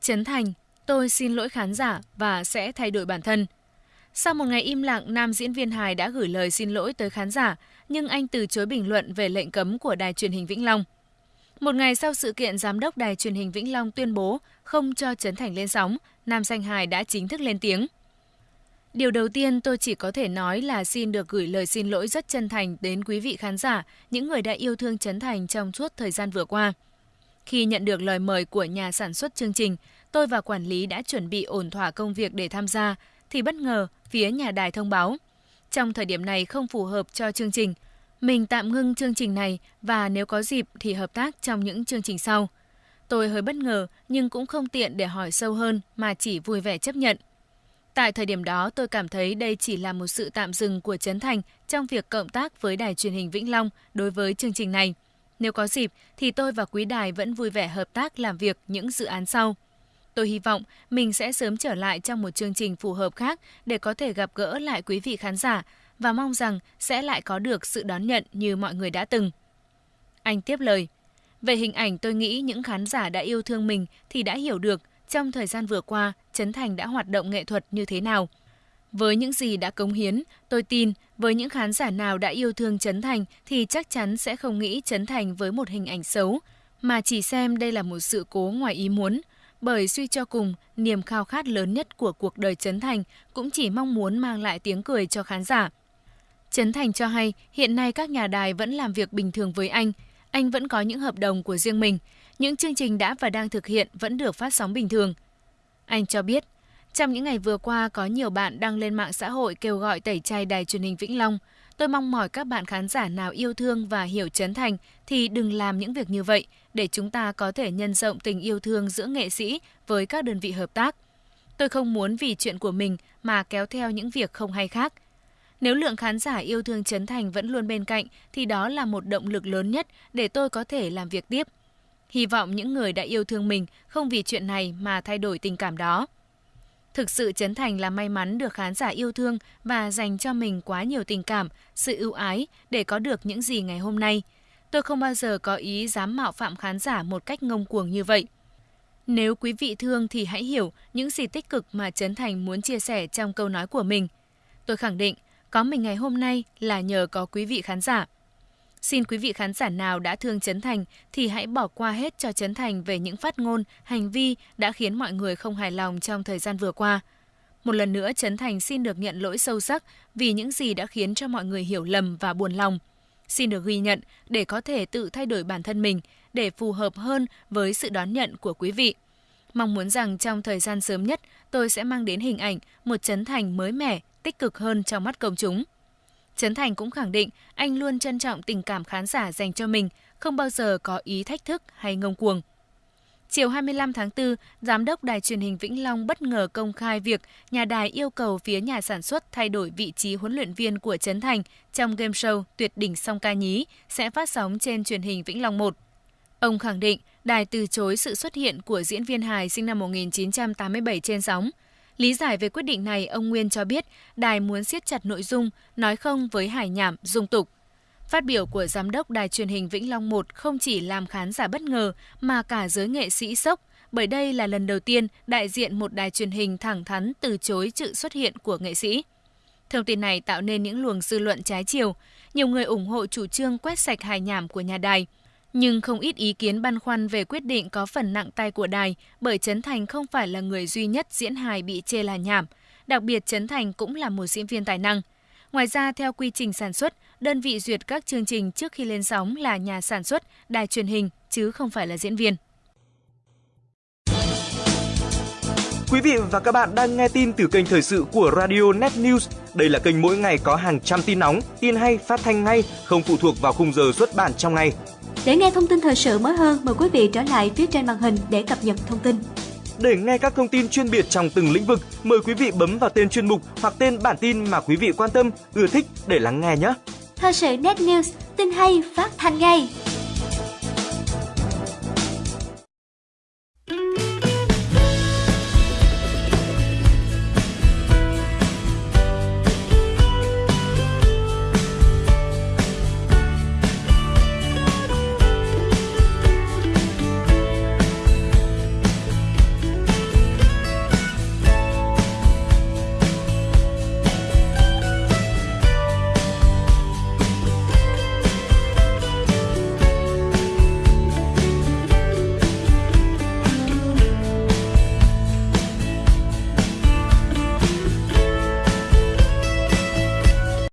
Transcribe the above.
Trấn Thành, tôi xin lỗi khán giả và sẽ thay đổi bản thân. Sau một ngày im lặng, nam diễn viên hài đã gửi lời xin lỗi tới khán giả, nhưng anh từ chối bình luận về lệnh cấm của đài truyền hình Vĩnh Long. Một ngày sau sự kiện giám đốc đài truyền hình Vĩnh Long tuyên bố không cho Trấn Thành lên sóng, nam danh hài đã chính thức lên tiếng. Điều đầu tiên tôi chỉ có thể nói là xin được gửi lời xin lỗi rất chân thành đến quý vị khán giả, những người đã yêu thương Trấn Thành trong suốt thời gian vừa qua. Khi nhận được lời mời của nhà sản xuất chương trình, tôi và quản lý đã chuẩn bị ổn thỏa công việc để tham gia, thì bất ngờ phía nhà đài thông báo. Trong thời điểm này không phù hợp cho chương trình, mình tạm ngưng chương trình này và nếu có dịp thì hợp tác trong những chương trình sau. Tôi hơi bất ngờ nhưng cũng không tiện để hỏi sâu hơn mà chỉ vui vẻ chấp nhận. Tại thời điểm đó, tôi cảm thấy đây chỉ là một sự tạm dừng của Trấn Thành trong việc cộng tác với đài truyền hình Vĩnh Long đối với chương trình này. Nếu có dịp thì tôi và quý đài vẫn vui vẻ hợp tác làm việc những dự án sau. Tôi hy vọng mình sẽ sớm trở lại trong một chương trình phù hợp khác để có thể gặp gỡ lại quý vị khán giả và mong rằng sẽ lại có được sự đón nhận như mọi người đã từng. Anh tiếp lời. Về hình ảnh tôi nghĩ những khán giả đã yêu thương mình thì đã hiểu được trong thời gian vừa qua Trấn Thành đã hoạt động nghệ thuật như thế nào. Với những gì đã cống hiến, tôi tin với những khán giả nào đã yêu thương Trấn Thành thì chắc chắn sẽ không nghĩ Trấn Thành với một hình ảnh xấu, mà chỉ xem đây là một sự cố ngoài ý muốn. Bởi suy cho cùng, niềm khao khát lớn nhất của cuộc đời Trấn Thành cũng chỉ mong muốn mang lại tiếng cười cho khán giả. Trấn Thành cho hay hiện nay các nhà đài vẫn làm việc bình thường với anh. Anh vẫn có những hợp đồng của riêng mình. Những chương trình đã và đang thực hiện vẫn được phát sóng bình thường. Anh cho biết, trong những ngày vừa qua có nhiều bạn đăng lên mạng xã hội kêu gọi tẩy chay đài truyền hình Vĩnh Long. Tôi mong mỏi các bạn khán giả nào yêu thương và hiểu Trấn Thành thì đừng làm những việc như vậy để chúng ta có thể nhân rộng tình yêu thương giữa nghệ sĩ với các đơn vị hợp tác. Tôi không muốn vì chuyện của mình mà kéo theo những việc không hay khác – nếu lượng khán giả yêu thương Trấn Thành vẫn luôn bên cạnh thì đó là một động lực lớn nhất để tôi có thể làm việc tiếp. Hy vọng những người đã yêu thương mình không vì chuyện này mà thay đổi tình cảm đó. Thực sự Trấn Thành là may mắn được khán giả yêu thương và dành cho mình quá nhiều tình cảm, sự ưu ái để có được những gì ngày hôm nay. Tôi không bao giờ có ý dám mạo phạm khán giả một cách ngông cuồng như vậy. Nếu quý vị thương thì hãy hiểu những gì tích cực mà Trấn Thành muốn chia sẻ trong câu nói của mình. Tôi khẳng định có mình ngày hôm nay là nhờ có quý vị khán giả. Xin quý vị khán giả nào đã thương Trấn Thành thì hãy bỏ qua hết cho Trấn Thành về những phát ngôn, hành vi đã khiến mọi người không hài lòng trong thời gian vừa qua. Một lần nữa Trấn Thành xin được nhận lỗi sâu sắc vì những gì đã khiến cho mọi người hiểu lầm và buồn lòng. Xin được ghi nhận để có thể tự thay đổi bản thân mình để phù hợp hơn với sự đón nhận của quý vị. Mong muốn rằng trong thời gian sớm nhất, tôi sẽ mang đến hình ảnh một Trấn Thành mới mẻ, tích cực hơn trong mắt công chúng. Trấn Thành cũng khẳng định anh luôn trân trọng tình cảm khán giả dành cho mình, không bao giờ có ý thách thức hay ngông cuồng. Chiều 25 tháng 4, Giám đốc Đài truyền hình Vĩnh Long bất ngờ công khai việc nhà đài yêu cầu phía nhà sản xuất thay đổi vị trí huấn luyện viên của Trấn Thành trong game show Tuyệt đỉnh song ca nhí sẽ phát sóng trên truyền hình Vĩnh Long 1. Ông khẳng định đài từ chối sự xuất hiện của diễn viên hài sinh năm 1987 trên sóng – Lý giải về quyết định này, ông Nguyên cho biết đài muốn siết chặt nội dung, nói không với hải nhảm, dung tục. Phát biểu của giám đốc đài truyền hình Vĩnh Long 1 không chỉ làm khán giả bất ngờ mà cả giới nghệ sĩ sốc, bởi đây là lần đầu tiên đại diện một đài truyền hình thẳng thắn từ chối sự xuất hiện của nghệ sĩ. Thông tin này tạo nên những luồng dư luận trái chiều. Nhiều người ủng hộ chủ trương quét sạch hài nhảm của nhà đài. Nhưng không ít ý kiến băn khoăn về quyết định có phần nặng tay của đài bởi Trấn Thành không phải là người duy nhất diễn hài bị chê là nhảm. Đặc biệt Trấn Thành cũng là một diễn viên tài năng. Ngoài ra, theo quy trình sản xuất, đơn vị duyệt các chương trình trước khi lên sóng là nhà sản xuất, đài truyền hình, chứ không phải là diễn viên. Quý vị và các bạn đang nghe tin từ kênh thời sự của Radio Net News. Đây là kênh mỗi ngày có hàng trăm tin nóng, tin hay, phát thanh ngay, không phụ thuộc vào khung giờ xuất bản trong ngày. Để nghe thông tin thời sự mới hơn, mời quý vị trở lại phía trên màn hình để cập nhật thông tin. Để nghe các thông tin chuyên biệt trong từng lĩnh vực, mời quý vị bấm vào tên chuyên mục hoặc tên bản tin mà quý vị quan tâm, ưa thích để lắng nghe nhé. Thời sự Net News, tin hay phát thanh ngay.